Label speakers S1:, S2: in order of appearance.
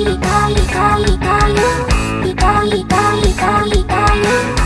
S1: 痛い痛い痛い痛い痛い痛い痛い痛い